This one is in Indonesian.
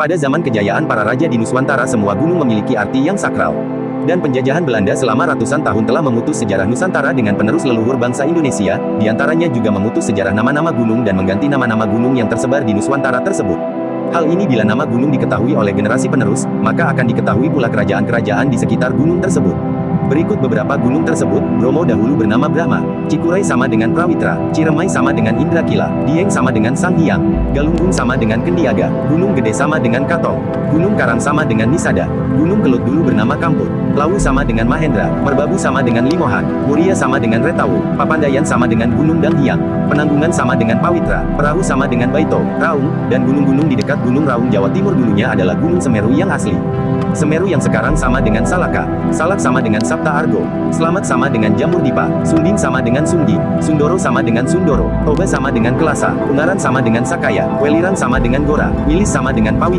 Pada zaman kejayaan para raja di Nuswantara semua gunung memiliki arti yang sakral. Dan penjajahan Belanda selama ratusan tahun telah memutus sejarah Nusantara dengan penerus leluhur bangsa Indonesia, di antaranya juga memutus sejarah nama-nama gunung dan mengganti nama-nama gunung yang tersebar di Nuswantara tersebut. Hal ini bila nama gunung diketahui oleh generasi penerus, maka akan diketahui pula kerajaan-kerajaan di sekitar gunung tersebut. Berikut beberapa gunung tersebut, Bromo dahulu bernama Brahma, Cikuray sama dengan Prawitra, Ciremai sama dengan Indrakila, Dieng sama dengan Sang Hyang, Galunggung sama dengan Kendiaga, Gunung Gede sama dengan Katong, Gunung Karang sama dengan Nisada, Gunung Kelut dulu bernama Kamput, Lawu sama dengan Mahendra, Merbabu sama dengan Limohan, Muria sama dengan Retawu, Papandayan sama dengan Gunung Danghyang, Penanggungan sama dengan Pawitra, Perahu sama dengan Baito, Raung, dan gunung-gunung di dekat Gunung Raung Jawa Timur dulunya adalah Gunung Semeru yang asli. Semeru yang sekarang sama dengan Salaka, Salak sama dengan Sapta Argo, Selamat sama dengan Jamur Dipa, Sunding sama dengan Sundi, Sundoro sama dengan Sundoro, Toba sama dengan Kelasa, Ungaran sama dengan Sakaya, Weliran sama dengan Gora, Wilis sama dengan Pawin